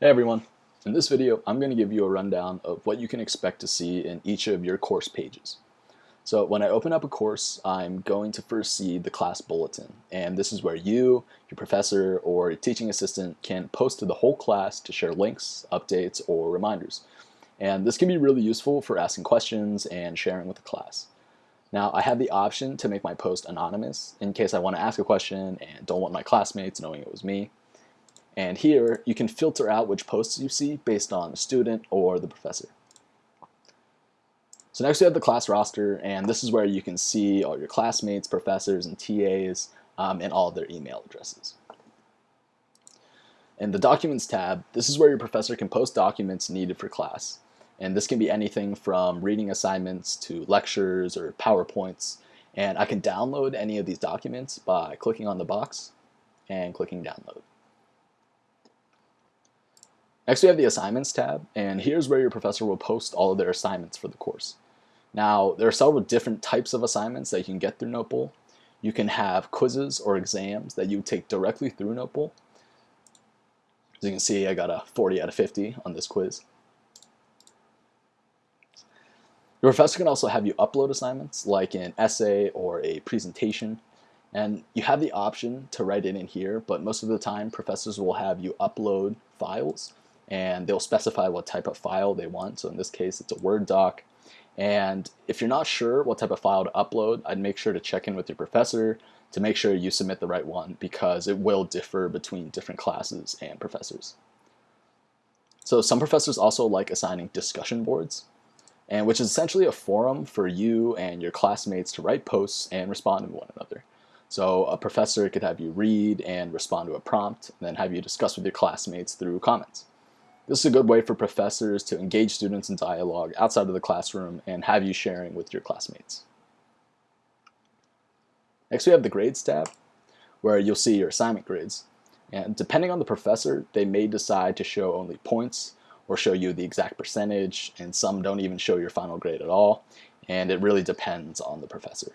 Hey everyone, in this video I'm going to give you a rundown of what you can expect to see in each of your course pages. So when I open up a course I'm going to first see the class bulletin and this is where you, your professor, or teaching assistant can post to the whole class to share links, updates, or reminders. And this can be really useful for asking questions and sharing with the class. Now I have the option to make my post anonymous in case I want to ask a question and don't want my classmates knowing it was me. And here you can filter out which posts you see based on the student or the professor. So next we have the class roster and this is where you can see all your classmates, professors, and TAs um, and all their email addresses. In the Documents tab, this is where your professor can post documents needed for class. And this can be anything from reading assignments to lectures or PowerPoints. And I can download any of these documents by clicking on the box and clicking download. Next we have the Assignments tab, and here's where your professor will post all of their assignments for the course. Now, there are several different types of assignments that you can get through Notebowl. You can have quizzes or exams that you take directly through Notebowl. As you can see, I got a 40 out of 50 on this quiz. Your professor can also have you upload assignments like an essay or a presentation. And you have the option to write it in here, but most of the time professors will have you upload files and they'll specify what type of file they want. So in this case, it's a Word doc. And if you're not sure what type of file to upload, I'd make sure to check in with your professor to make sure you submit the right one because it will differ between different classes and professors. So some professors also like assigning discussion boards, and which is essentially a forum for you and your classmates to write posts and respond to one another. So a professor could have you read and respond to a prompt, and then have you discuss with your classmates through comments. This is a good way for professors to engage students in dialogue outside of the classroom and have you sharing with your classmates. Next we have the Grades tab, where you'll see your assignment grades. And depending on the professor, they may decide to show only points or show you the exact percentage, and some don't even show your final grade at all, and it really depends on the professor.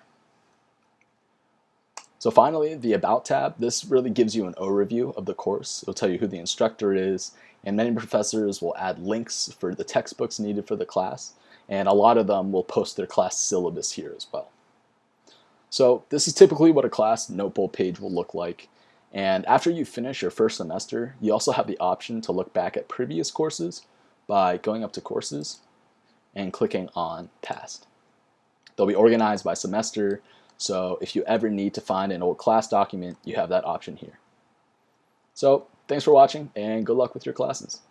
So finally, the About tab, this really gives you an overview of the course. It'll tell you who the instructor is, and many professors will add links for the textbooks needed for the class, and a lot of them will post their class syllabus here as well. So this is typically what a class Notebowl page will look like. And after you finish your first semester, you also have the option to look back at previous courses by going up to Courses and clicking on Past. They'll be organized by semester, so if you ever need to find an old class document, you have that option here. So Thanks for watching and good luck with your classes.